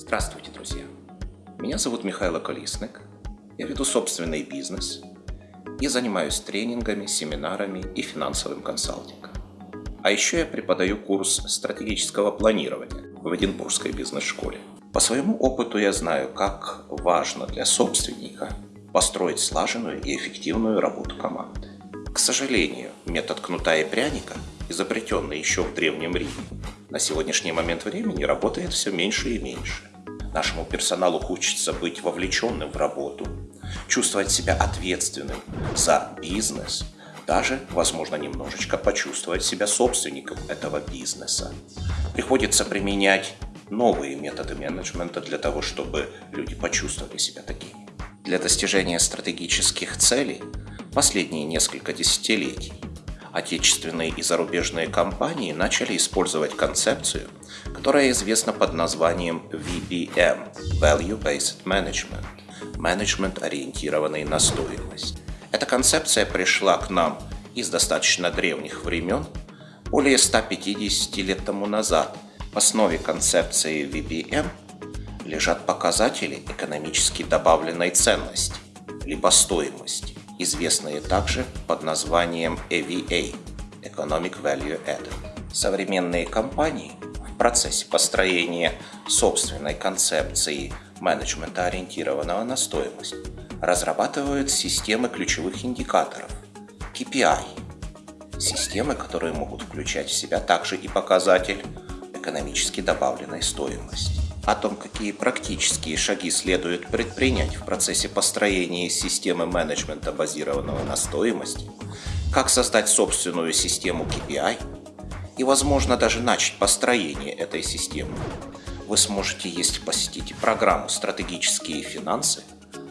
Здравствуйте, друзья! Меня зовут Михаил Колесник. Я веду собственный бизнес и занимаюсь тренингами, семинарами и финансовым консалтингом. А еще я преподаю курс стратегического планирования в Эдинбургской бизнес-школе. По своему опыту я знаю, как важно для собственника построить слаженную и эффективную работу команды. К сожалению, метод кнута и пряника, изобретенный еще в Древнем Риме, на сегодняшний момент времени работает все меньше и меньше. Нашему персоналу хочется быть вовлеченным в работу, чувствовать себя ответственным за бизнес, даже, возможно, немножечко почувствовать себя собственником этого бизнеса. Приходится применять новые методы менеджмента для того, чтобы люди почувствовали себя такими. Для достижения стратегических целей последние несколько десятилетий отечественные и зарубежные компании начали использовать концепцию, которая известна под названием VBM – Value Based Management – менеджмент, ориентированный на стоимость. Эта концепция пришла к нам из достаточно древних времен, более 150 лет тому назад. В основе концепции VBM лежат показатели экономически добавленной ценности, либо стоимости известные также под названием EVA – Economic Value Added. Современные компании в процессе построения собственной концепции менеджмента, ориентированного на стоимость, разрабатывают системы ключевых индикаторов – KPI, системы, которые могут включать в себя также и показатель экономически добавленной стоимости о том, какие практические шаги следует предпринять в процессе построения системы менеджмента, базированного на стоимости, как создать собственную систему KPI и, возможно, даже начать построение этой системы, вы сможете, если посетите программу «Стратегические финансы»,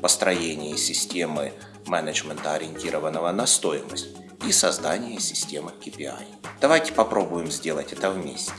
построение системы менеджмента, ориентированного на стоимость, и создание системы KPI. Давайте попробуем сделать это вместе.